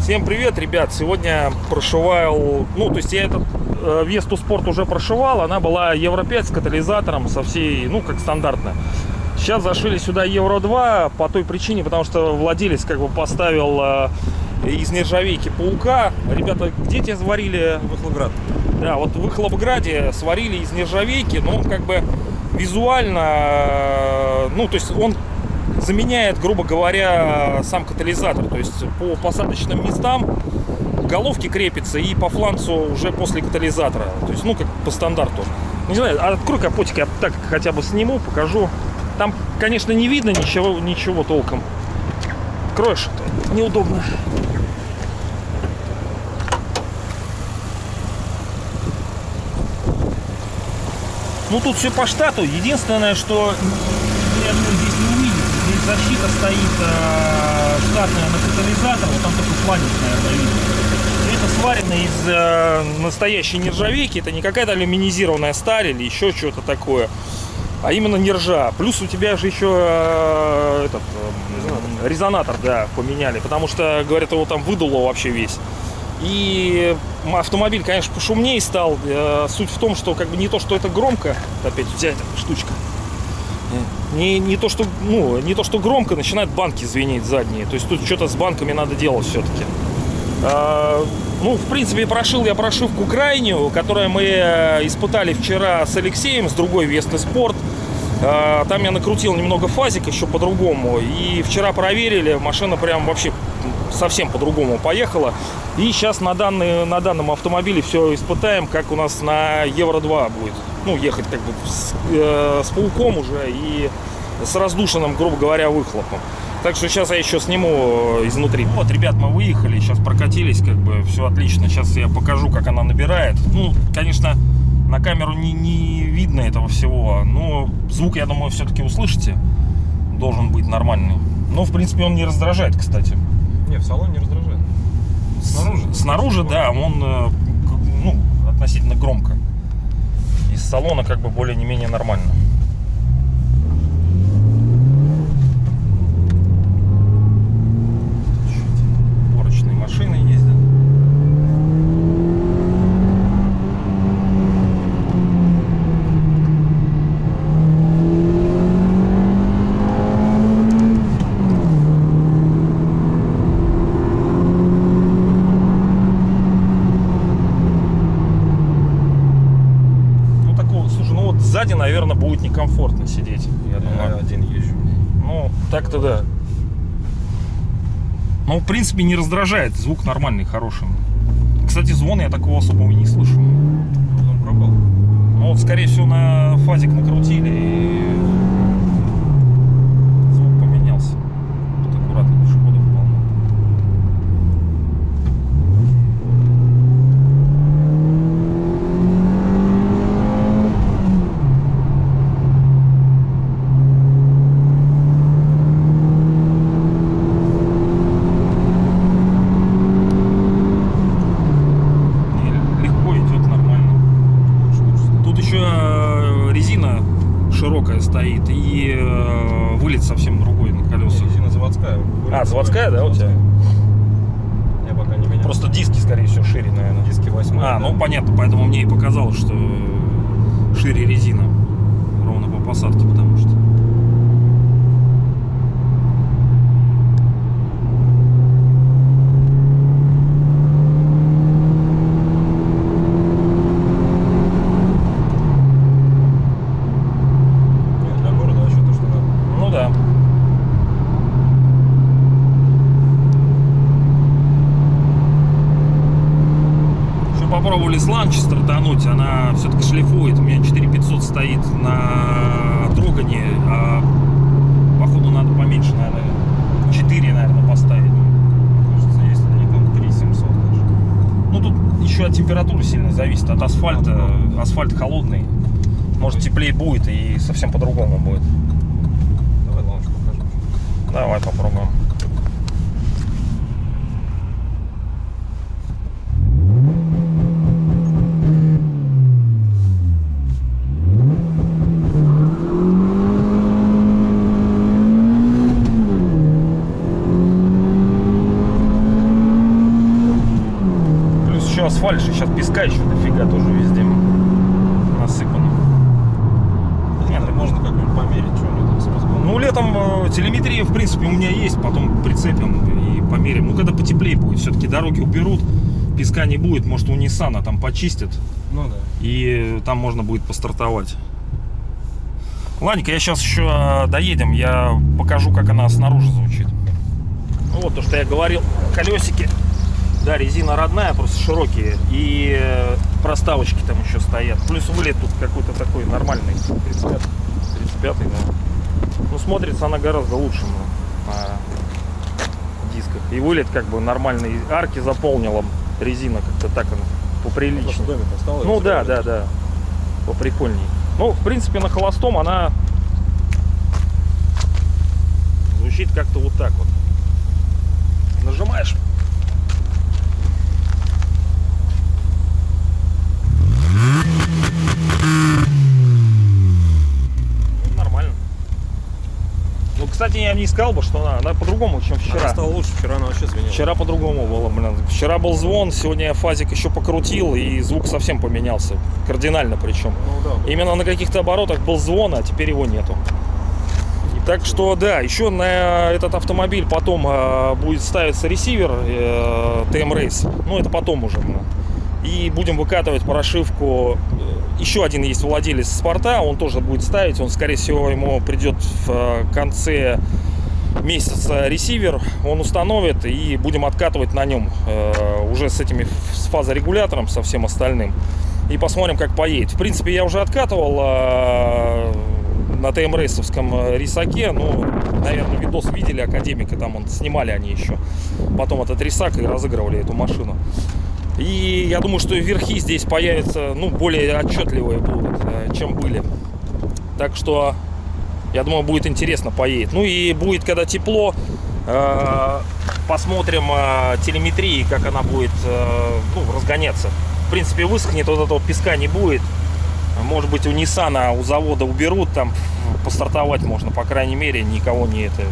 Всем привет, ребят! Сегодня прошивал, ну, то есть я этот э, Весту Спорт уже прошивал, она была Евро 5 с катализатором, со всей, ну, как стандартно. Сейчас зашили сюда Евро 2 по той причине, потому что владелец как бы поставил э, из нержавейки паука. Ребята, где тебя сварили? Выхлопград. Да, вот в Выхлопграде сварили из нержавейки, но он как бы визуально, э, ну, то есть он заменяет, грубо говоря, сам катализатор. То есть по посадочным местам головки крепится и по фланцу уже после катализатора. То есть, ну, как по стандарту. Не знаю, открой капотик, я так хотя бы сниму, покажу. Там, конечно, не видно ничего, ничего толком. Откроешь, это неудобно. Ну, тут все по штату. Единственное, что я думаю, здесь не увидите. Здесь защита стоит э, штатная на катализатор. Вот там такой фланец, наверное, видно. Это сварено из э, настоящей нержавейки. Это не какая-то алюминизированная сталь или еще что-то такое. А именно нержа. Плюс у тебя же еще э, этот, э, резонатор, да, поменяли. Потому что, говорят, его там выдуло вообще весь. И автомобиль, конечно, пошумнее стал. Э, Суть в том, что как бы не то, что это громко, опять взять штучка. Не, не, то, что, ну, не то, что громко, начинают банки звенеть задние. То есть тут что-то с банками надо делать все-таки. Ну, в принципе, прошил я прошивку крайнюю, которую мы э, испытали вчера с Алексеем, с другой Весты Спорт. А, там я накрутил немного фазик еще по-другому. И вчера проверили, машина прям вообще совсем по-другому поехала. И сейчас на, данный, на данном автомобиле все испытаем, как у нас на Евро-2 будет. Ну, ехать как бы с, э, с пауком уже и с раздушенным, грубо говоря, выхлопом. Так что сейчас я еще сниму изнутри. Вот, ребят, мы выехали, сейчас прокатились, как бы все отлично. Сейчас я покажу, как она набирает. Ну, конечно, на камеру не, не видно этого всего, но звук, я думаю, все-таки услышите. Должен быть нормальный. Но, в принципе, он не раздражает, кстати. Не, в салоне не раздражает. Снаружи? Снаружи, да, он э, ну, относительно громко. Из салона как бы более-не менее нормально. Чуть Уборочные машины ездят. Ну такого, слушай, ну вот сзади, наверное, будет некомфортно Я Я думаю. один езжу. Ну, так-то да. Ну, в принципе, не раздражает. Звук нормальный, хороший. Кстати, звон я такого особого не слышу. Потом пропал. Ну, вот, скорее всего, на фазик накрутили и звук поменялся. Тут аккуратно пешеходов полно. Не, Легко идет, нормально. Лучше, лучше стало. Тут еще э, резина широкая стоит и э, вылет совсем другой на Не, колесах. резина заводская. А, заводская, да, у тебя? Я пока не менял. Просто диски, скорее всего, шире, наверное. диски 8. А, ну понятно, поэтому мне и показалось, что шире резина. Ровно по посадке, потому что. Нет, для города вообще то, что надо. Ну да. Еще попробовали с ланчи стартануть, она все-таки шлифует. У меня 4500 стоит на трогании, а походу надо поменьше, наверное, 4, наверное, поставить. Кажется, если они там 3700 даже. Ну тут еще от температуры сильно зависит, от асфальта. Асфальт холодный, может теплее будет и совсем по-другому будет. Давай лаунж покажем. Давай попробуем. Асфальт же, сейчас песка еще дофига тоже везде насыпано. Нет, можно как-нибудь померить, что у него там с мозгом. Ну, летом э, телеметрия, в принципе, у меня есть, потом прицепим и померим. Ну, когда потеплее будет, все-таки дороги уберут, песка не будет, может, у Ниссана там почистят, Ну да. и там можно будет постартовать. Ладненько, я сейчас еще э, доедем, я покажу, как она снаружи звучит. Ну, вот то, что я говорил, колесики, да, резина родная, просто широкие, и э, проставочки там еще стоят. Плюс вылет тут какой-то такой нормальный, 35 35 да. Ну, смотрится она гораздо лучше ну, на дисках. И вылет как бы нормальный, арки заполнила резина как-то так она, поприличнее. Осталось. Ну да, да, да. Поприкольней. Ну, в принципе, на холостом она звучит как-то вот так вот. Нажимаешь. Ну, нормально. Ну, кстати, я не сказал бы, что она, она по-другому, чем вчера. Вчера стало лучше, вчера она вообще звенела. Вчера по-другому было, блин. Вчера был звон, сегодня я фазик еще покрутил, и звук совсем поменялся. Кардинально причем. Ну да. Именно на каких-то оборотах был звон, а теперь его нету. Так что да, еще на этот автомобиль потом э, будет ставиться ресивер э, TM Race. Ну, это потом уже. ну. И будем выкатывать прошивку. Еще один есть владелец спорта, он тоже будет ставить. Он, скорее всего, ему придет в э, конце месяца ресивер. Он установит и будем откатывать на нем э, уже с этими с фазорегулятором, со всем остальным. И посмотрим, как поедет. В принципе, я уже откатывал э, на ТМ-рейсовском рисаке. Ну, наверное, видос видели Академика, там он снимали они еще. Потом этот рисак и разыгрывали эту машину. И я думаю, что верхи здесь появятся, ну, более отчетливые будут, э, чем были. Так что, я думаю, будет интересно поедет. Ну и будет, когда тепло, э, посмотрим э, телеметрии, как она будет ну, разгоняться. В принципе, высохнет, вот этого песка не будет. Может быть, у Ниссана, у завода уберут, там постартовать можно, по крайней мере, никого не, это,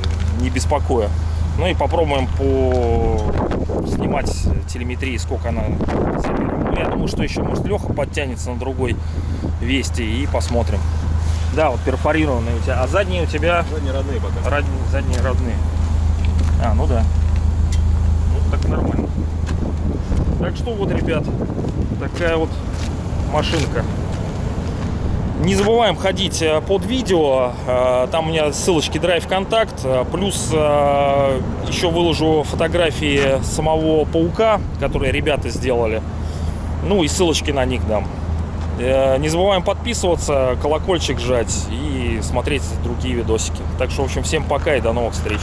не беспокоя. Ну и попробуем по снимать телеметрии, сколько она заберет. Ну, я думаю, что еще, может, Леха подтянется на другой вести и посмотрим. Да, вот перфорированные у тебя. А задние у тебя Задние родные пока. род- задние родные. А, ну да. Ну, так нормально. Так что вот, ребят, такая вот машинка. Не забываем ходить э, под видео, э, там у меня ссылочки Drive Контакт, э, плюс еще выложу фотографии самого паука, которые ребята сделали, ну и ссылочки на них дам. Не забываем подписываться, колокольчик жать и смотреть другие видосики. Так что, в общем, всем пока и до новых встреч.